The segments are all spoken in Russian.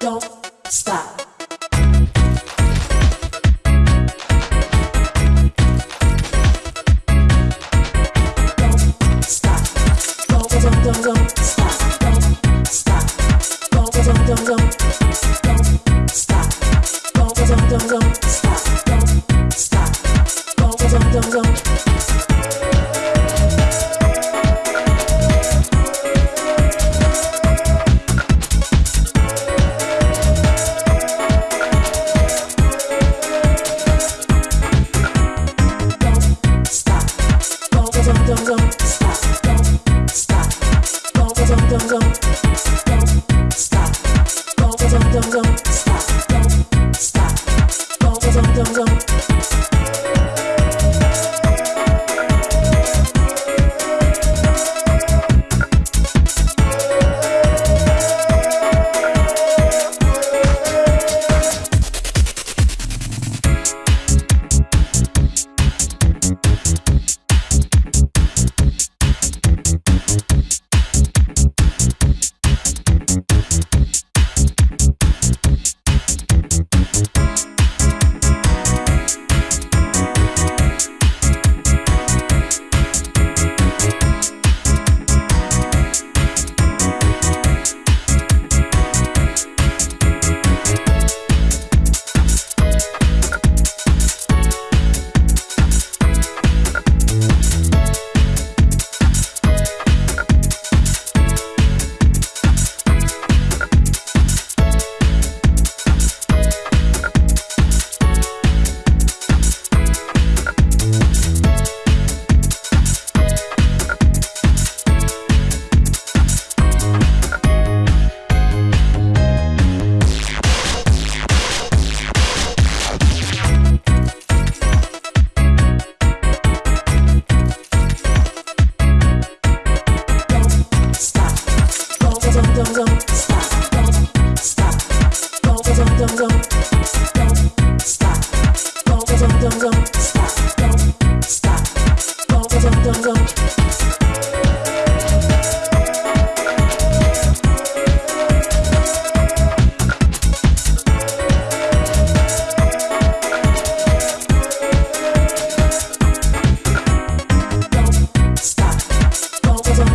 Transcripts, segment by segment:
Don't stop. Don't stop. Don't, don't, don't, stop. Don't stop. Don't, don't, don't, don't. Don't stop. Don't, don't, don't.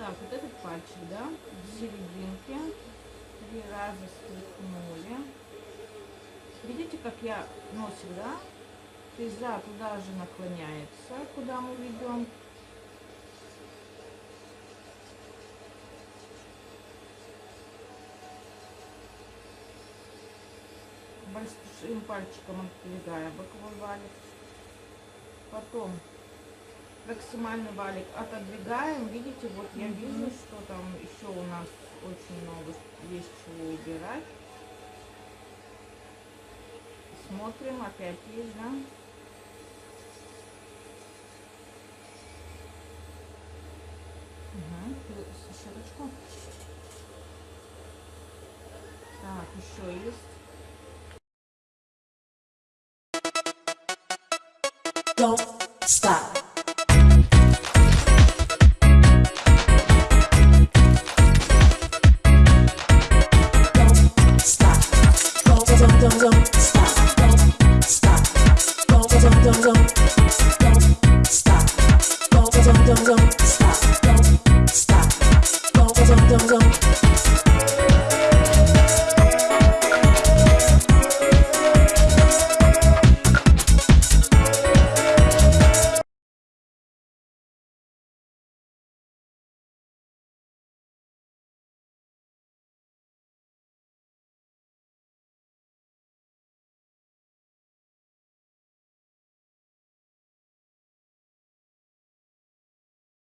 Так, вот этот пальчик, да, в серединке. Три раза стряхнули. Видите, как я носик, да? Фреза туда же наклоняется, куда мы ведем. Большим пальчиком отодвигая боковой валик. Потом максимальный валик отодвигаем. Видите, вот я вижу, что там еще у нас очень много есть чего убирать. Смотрим, опять есть, да? Угу, широчку. Так, еще есть. Don't stop. Don't,